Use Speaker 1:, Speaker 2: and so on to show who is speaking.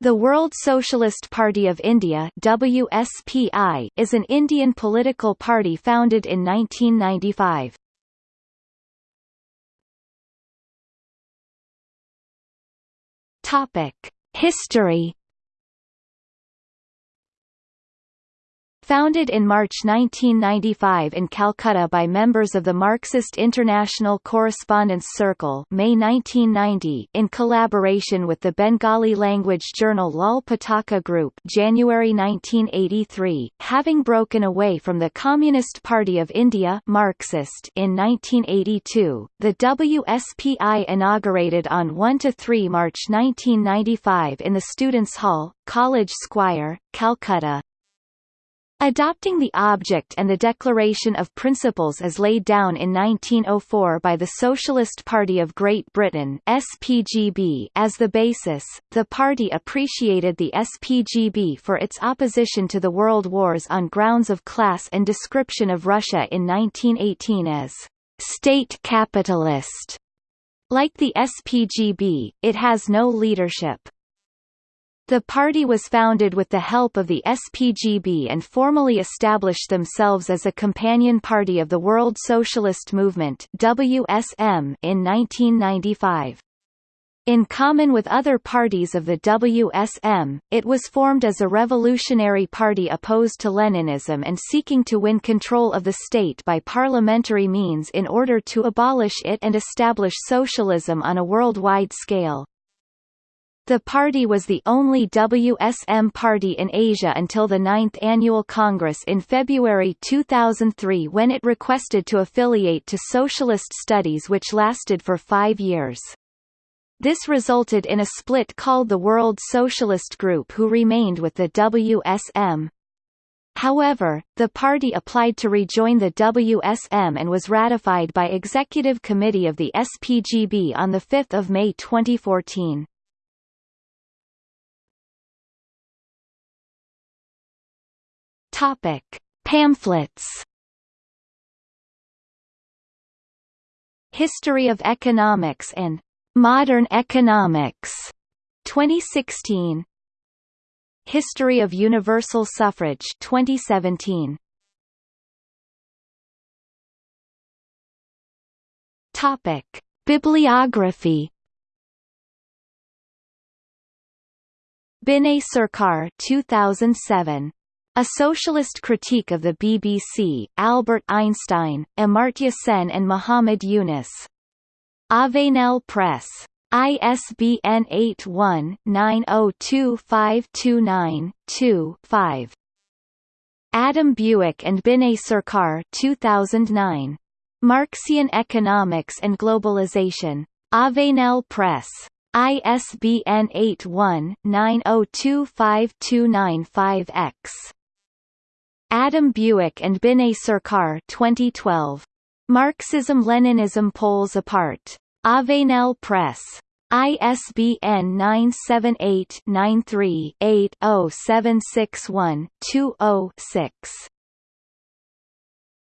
Speaker 1: The World Socialist Party of India WSPI is an Indian political party founded in 1995. Topic: History Founded in March 1995 in Calcutta by members of the Marxist International Correspondence Circle May 1990 in collaboration with the Bengali language journal Lal Pataka Group January 1983, having broken away from the Communist Party of India Marxist in 1982, the WSPI inaugurated on 1–3 March 1995 in the Students' Hall, College Square, Calcutta, Adopting the object and the Declaration of Principles as laid down in 1904 by the Socialist Party of Great Britain SPGB as the basis, the party appreciated the SPGB for its opposition to the world wars on grounds of class and description of Russia in 1918 as state capitalist. Like the SPGB, it has no leadership. The party was founded with the help of the SPGB and formally established themselves as a companion party of the World Socialist Movement WSM in 1995. In common with other parties of the WSM, it was formed as a revolutionary party opposed to Leninism and seeking to win control of the state by parliamentary means in order to abolish it and establish socialism on a worldwide scale. The party was the only WSM party in Asia until the Ninth Annual Congress in February 2003 when it requested to affiliate to Socialist Studies which lasted for five years. This resulted in a split called the World Socialist Group who remained with the WSM. However, the party applied to rejoin the WSM and was ratified by Executive Committee of the SPGB on 5 May 2014. Topic: Pamphlets. History of Economics and Modern Economics, 2016. History of Universal Suffrage, 2017. Topic: Bibliography. Binay Sarkar 2007 a Socialist Critique of the BBC, Albert Einstein, Amartya Sen and Muhammad Yunus. Avenel Press. ISBN 81-902529-2-5. Adam Buick and Binay Sarkar 2009. Marxian Economics and Globalization. Avenel Press. ISBN 81-902529-5X. Adam Buick and Binay Sarkar 2012. Marxism-Leninism Poles Apart. Avenel Press. ISBN 978-93-80761-20-6.